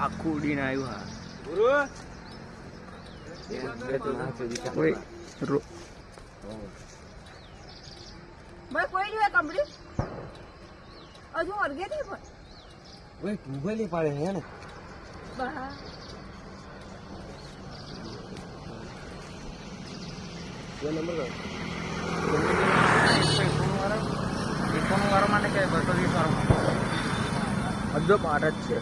આખું ઉડીને આવ્યું હા ગુરુ કોઈ રો- ભાઈ કોઈ નહીં હોય કંપની હજુ અર્ગે નહીં પણ ઓય ટુબેલી પાડે હે ને બહાર બે નંબર કર એકોણું વાળો એકોણું વાળો માટે કે બસો વીસ વાળો બધો પાર જ છે